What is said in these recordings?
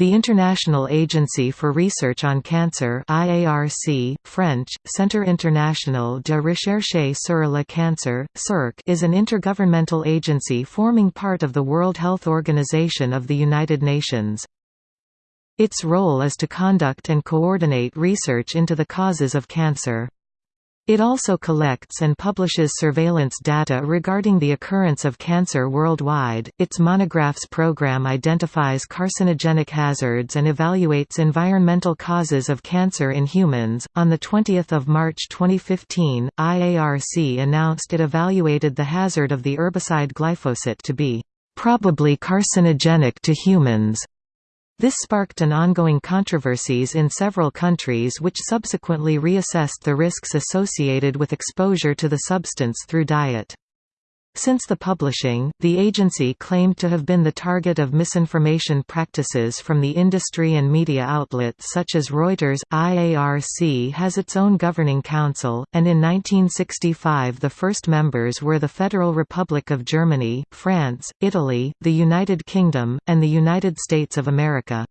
The International Agency for Research on Cancer IARC, French, Centre International de Recherche sur le Cancer, is an intergovernmental agency forming part of the World Health Organization of the United Nations. Its role is to conduct and coordinate research into the causes of cancer. It also collects and publishes surveillance data regarding the occurrence of cancer worldwide. Its Monographs program identifies carcinogenic hazards and evaluates environmental causes of cancer in humans. On the 20th of March 2015, IARC announced it evaluated the hazard of the herbicide glyphosate to be probably carcinogenic to humans. This sparked an ongoing controversies in several countries which subsequently reassessed the risks associated with exposure to the substance through diet. Since the publishing, the agency claimed to have been the target of misinformation practices from the industry and media outlets such as Reuters. IARC has its own governing council, and in 1965 the first members were the Federal Republic of Germany, France, Italy, the United Kingdom, and the United States of America.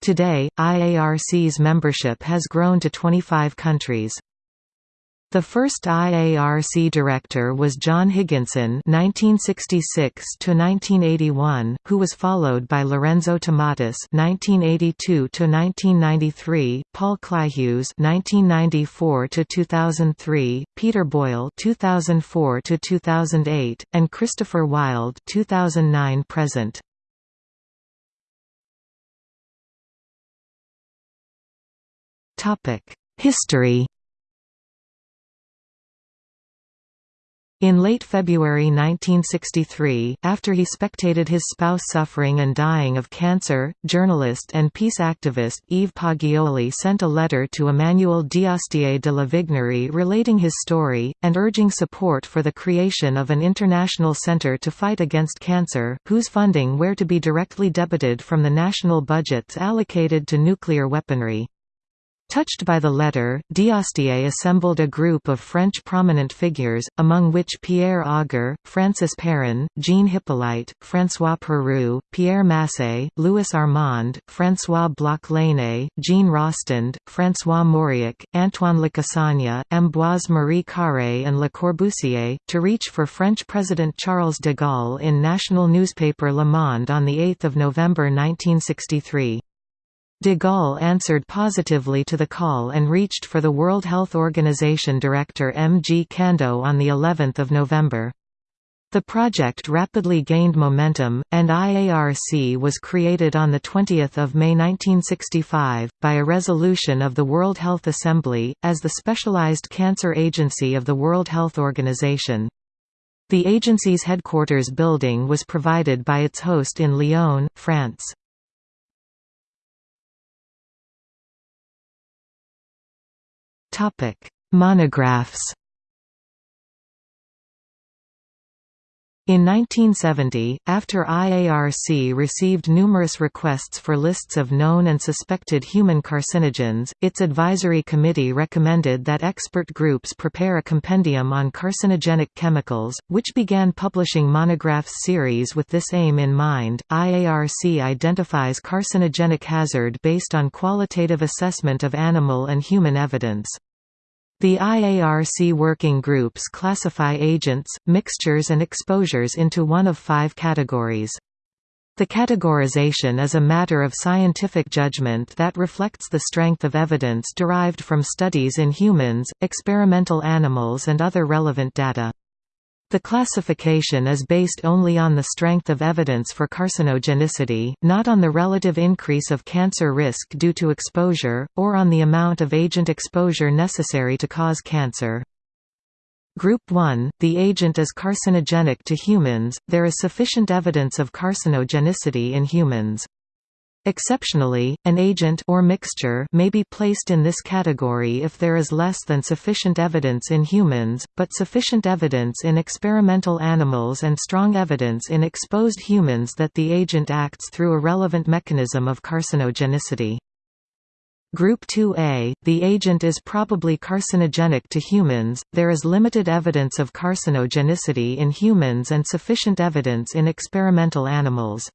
Today, IARC's membership has grown to 25 countries. The first IARC director was John Higginson (1966–1981), who was followed by Lorenzo Tomatis (1982–1993), Paul Kleihues (1994–2003), Peter Boyle (2004–2008), and Christopher Wild (2009–present). Topic: History. In late February 1963, after he spectated his spouse suffering and dying of cancer, journalist and peace activist Yves Poggioli sent a letter to Emmanuel D'Astier de la Vigerie relating his story, and urging support for the creation of an international center to fight against cancer, whose funding were to be directly debited from the national budgets allocated to nuclear weaponry. Touched by the letter, D'Astier assembled a group of French prominent figures, among which Pierre Auger, Francis Perrin, Jean Hyppolite, François Perroux, Pierre Massé, Louis Armand, François Bloch-Lainé, Jean Rostand, François Mauriac, Antoine Lacassagne, Ambroise Marie Carré and Le Corbusier, to reach for French President Charles de Gaulle in national newspaper Le Monde on 8 November 1963. De Gaulle answered positively to the call and reached for the World Health Organization director M. G. Candau on the 11th of November. The project rapidly gained momentum, and IARC was created on 20 May 1965, by a resolution of the World Health Assembly, as the specialized cancer agency of the World Health Organization. The agency's headquarters building was provided by its host in Lyon, France. Topic: Monographs. In 1970, after IARC received numerous requests for lists of known and suspected human carcinogens, its advisory committee recommended that expert groups prepare a compendium on carcinogenic chemicals, which began publishing monographs series with this aim in mind. IARC identifies carcinogenic hazard based on qualitative assessment of animal and human evidence. The IARC working groups classify agents, mixtures and exposures into one of five categories. The categorization is a matter of scientific judgment that reflects the strength of evidence derived from studies in humans, experimental animals and other relevant data. The classification is based only on the strength of evidence for carcinogenicity, not on the relative increase of cancer risk due to exposure, or on the amount of agent exposure necessary to cause cancer. Group 1, the agent is carcinogenic to humans, there is sufficient evidence of carcinogenicity in humans. Exceptionally, an agent or mixture may be placed in this category if there is less than sufficient evidence in humans, but sufficient evidence in experimental animals and strong evidence in exposed humans that the agent acts through a relevant mechanism of carcinogenicity. Group 2A, the agent is probably carcinogenic to humans, there is limited evidence of carcinogenicity in humans and sufficient evidence in experimental animals.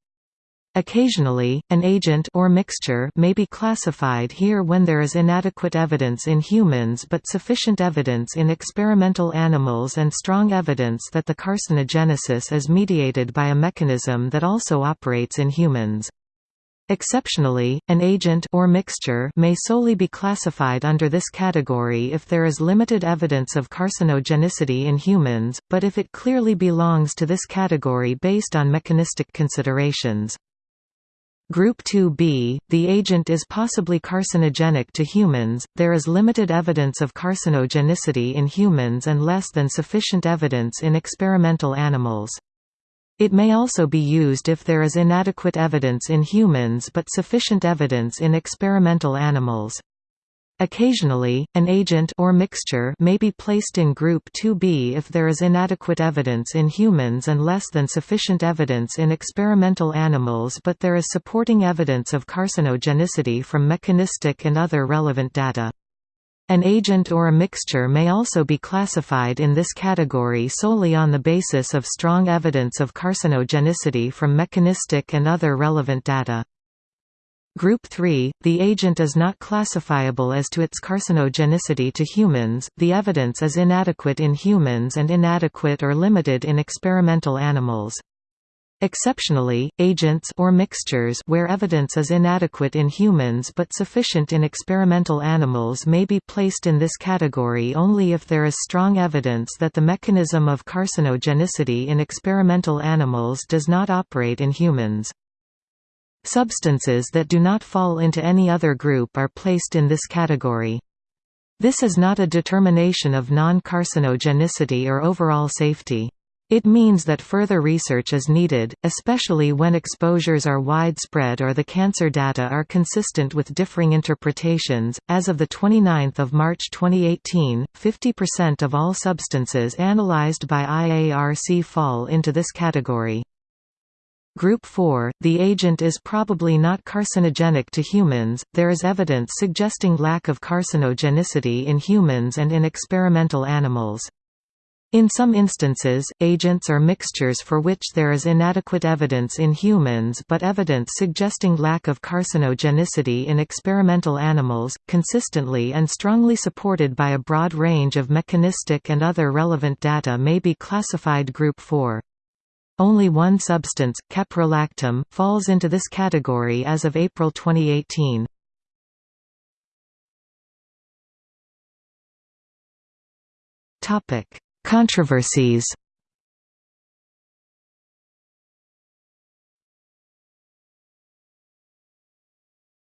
Occasionally, an agent or mixture may be classified here when there is inadequate evidence in humans but sufficient evidence in experimental animals and strong evidence that the carcinogenesis is mediated by a mechanism that also operates in humans. Exceptionally, an agent or mixture may solely be classified under this category if there is limited evidence of carcinogenicity in humans, but if it clearly belongs to this category based on mechanistic considerations. Group 2b, the agent is possibly carcinogenic to humans, there is limited evidence of carcinogenicity in humans and less than sufficient evidence in experimental animals. It may also be used if there is inadequate evidence in humans but sufficient evidence in experimental animals. Occasionally, an agent or mixture may be placed in group 2b if there is inadequate evidence in humans and less than sufficient evidence in experimental animals but there is supporting evidence of carcinogenicity from mechanistic and other relevant data. An agent or a mixture may also be classified in this category solely on the basis of strong evidence of carcinogenicity from mechanistic and other relevant data. Group 3, the agent is not classifiable as to its carcinogenicity to humans, the evidence is inadequate in humans and inadequate or limited in experimental animals. Exceptionally, agents or mixtures where evidence is inadequate in humans but sufficient in experimental animals may be placed in this category only if there is strong evidence that the mechanism of carcinogenicity in experimental animals does not operate in humans. Substances that do not fall into any other group are placed in this category. This is not a determination of non-carcinogenicity or overall safety. It means that further research is needed, especially when exposures are widespread or the cancer data are consistent with differing interpretations. As of the 29th of March 2018, 50% of all substances analyzed by IARC fall into this category. Group 4, the agent is probably not carcinogenic to humans, there is evidence suggesting lack of carcinogenicity in humans and in experimental animals. In some instances, agents are mixtures for which there is inadequate evidence in humans but evidence suggesting lack of carcinogenicity in experimental animals, consistently and strongly supported by a broad range of mechanistic and other relevant data may be classified Group 4. Only one substance, caprolactam, falls into this category as of April 2018. Topic: Controversies.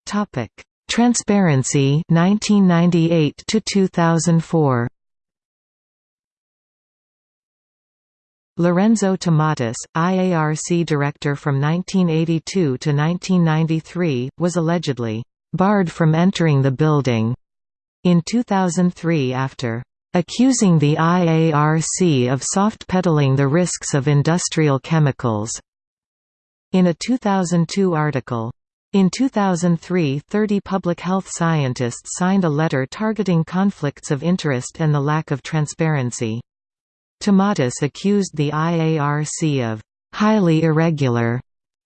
Topic: Transparency 1998 to 2004. Lorenzo Tomatis, IARC director from 1982 to 1993, was allegedly barred from entering the building in 2003 after accusing the IARC of soft-pedaling the risks of industrial chemicals in a 2002 article. In 2003 30 public health scientists signed a letter targeting conflicts of interest and the lack of transparency. Tomatis accused the IARC of highly irregular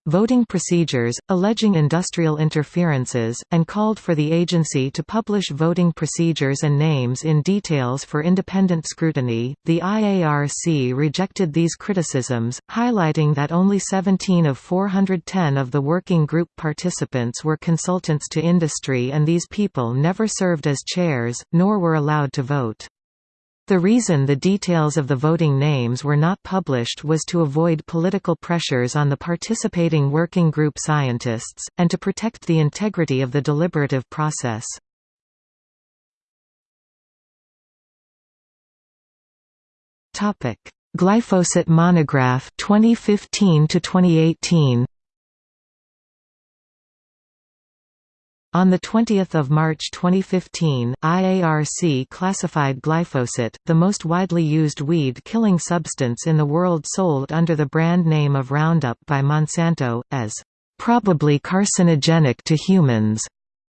voting procedures, alleging industrial interferences, and called for the agency to publish voting procedures and names in details for independent scrutiny. The IARC rejected these criticisms, highlighting that only 17 of 410 of the working group participants were consultants to industry and these people never served as chairs, nor were allowed to vote. The reason the details of the voting names were not published was to avoid political pressures on the participating working group scientists, and to protect the integrity of the deliberative process. Glyphosate monograph 2015 to 2018 On 20 March 2015, IARC classified glyphosate, the most widely used weed-killing substance in the world sold under the brand name of Roundup by Monsanto, as probably carcinogenic to humans.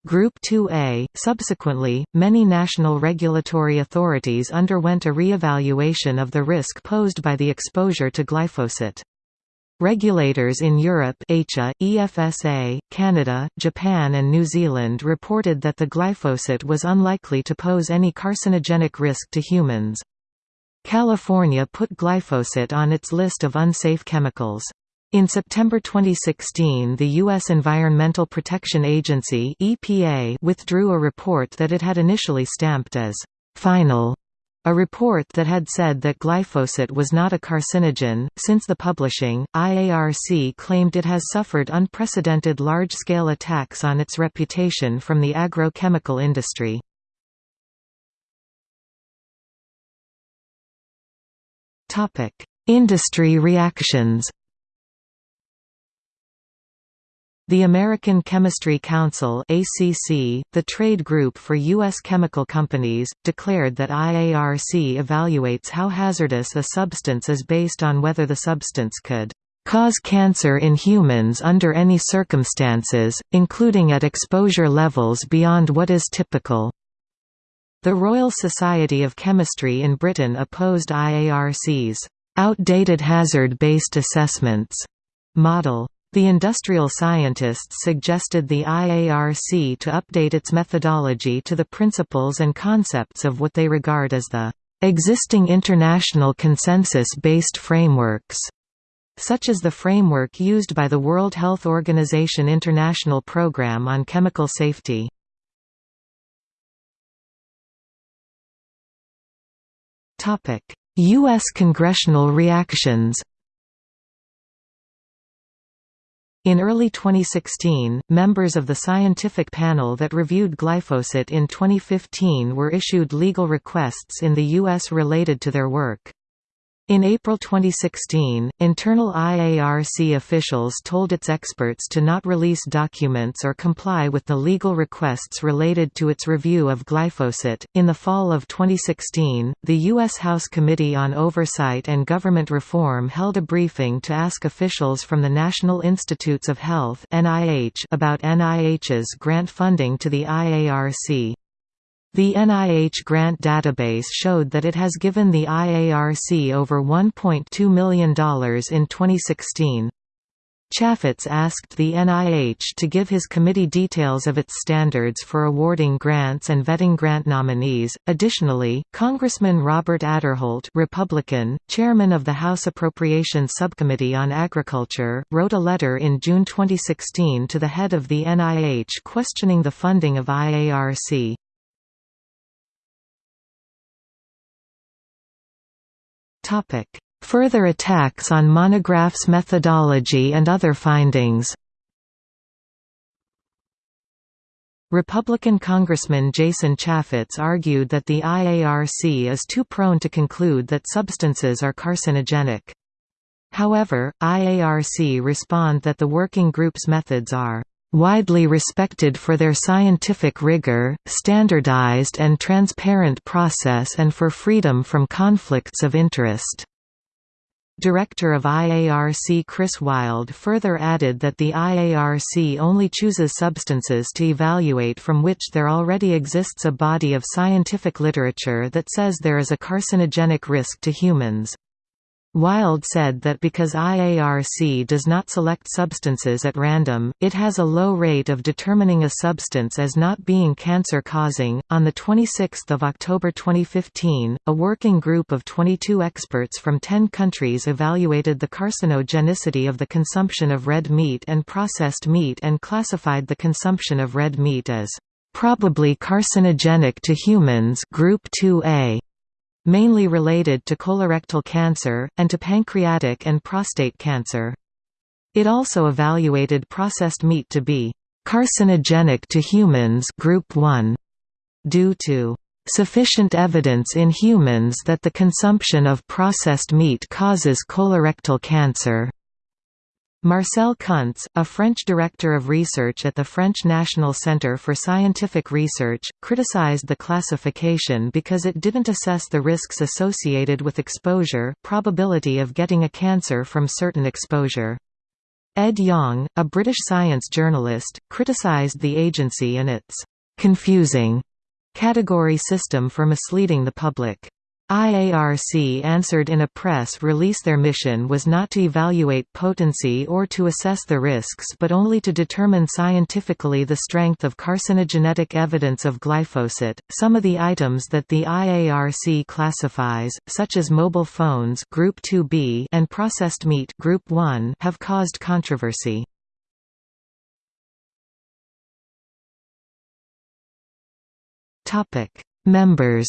Group 2A. Subsequently, many national regulatory authorities underwent a re-evaluation of the risk posed by the exposure to glyphosate. Regulators in Europe ECHA, EFSA, Canada, Japan and New Zealand reported that the glyphosate was unlikely to pose any carcinogenic risk to humans. California put glyphosate on its list of unsafe chemicals. In September 2016 the U.S. Environmental Protection Agency EPA withdrew a report that it had initially stamped as «final» A report that had said that glyphosate was not a carcinogen. Since the publishing, IARC claimed it has suffered unprecedented large scale attacks on its reputation from the agrochemical industry. Industry reactions The American Chemistry Council ACC, the trade group for U.S. chemical companies, declared that IARC evaluates how hazardous a substance is based on whether the substance could cause cancer in humans under any circumstances, including at exposure levels beyond what is typical. The Royal Society of Chemistry in Britain opposed IARC's outdated hazard-based assessments model. The industrial scientists suggested the IARC to update its methodology to the principles and concepts of what they regard as the existing international consensus-based frameworks, such as the framework used by the World Health Organization International Programme on Chemical Safety. U.S. congressional reactions In early 2016, members of the scientific panel that reviewed glyphosate in 2015 were issued legal requests in the U.S. related to their work. In April 2016, internal IARC officials told its experts to not release documents or comply with the legal requests related to its review of glyphosate. In the fall of 2016, the U.S. House Committee on Oversight and Government Reform held a briefing to ask officials from the National Institutes of Health (NIH) about NIH's grant funding to the IARC. The NIH grant database showed that it has given the IARC over $1.2 million in 2016. Chaffetz asked the NIH to give his committee details of its standards for awarding grants and vetting grant nominees. Additionally, Congressman Robert Aderholt, Republican, chairman of the House Appropriations Subcommittee on Agriculture, wrote a letter in June 2016 to the head of the NIH questioning the funding of IARC. Further attacks on Monograph's methodology and other findings Republican Congressman Jason Chaffetz argued that the IARC is too prone to conclude that substances are carcinogenic. However, IARC respond that the working group's methods are widely respected for their scientific rigor, standardized and transparent process and for freedom from conflicts of interest." Director of IARC Chris Wild further added that the IARC only chooses substances to evaluate from which there already exists a body of scientific literature that says there is a carcinogenic risk to humans. Wild said that because IARC does not select substances at random, it has a low rate of determining a substance as not being cancer-causing. On the 26th of October 2015, a working group of 22 experts from 10 countries evaluated the carcinogenicity of the consumption of red meat and processed meat and classified the consumption of red meat as probably carcinogenic to humans, group 2A mainly related to colorectal cancer, and to pancreatic and prostate cancer. It also evaluated processed meat to be carcinogenic to humans group 1 due to sufficient evidence in humans that the consumption of processed meat causes colorectal cancer. Marcel Kuntz, a French director of research at the French National Centre for Scientific Research, criticized the classification because it didn't assess the risks associated with exposure probability of getting a cancer from certain exposure. Ed Yong, a British science journalist, criticized the agency and its «confusing» category system for misleading the public. IARC answered in a press release their mission was not to evaluate potency or to assess the risks but only to determine scientifically the strength of carcinogenetic evidence of glyphosate. Some of the items that the IARC classifies, such as mobile phones group 2B and processed meat group 1, have caused controversy. Topic: Members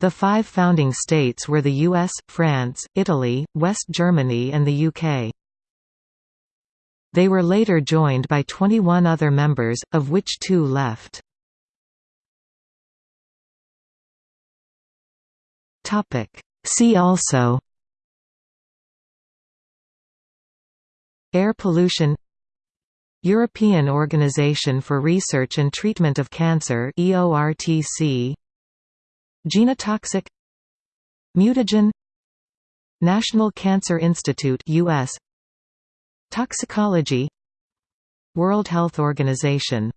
The five founding states were the US, France, Italy, West Germany and the UK. They were later joined by 21 other members, of which two left. See also Air pollution European Organisation for Research and Treatment of Cancer EORTC Genotoxic Mutagen National Cancer Institute US Toxicology World Health Organization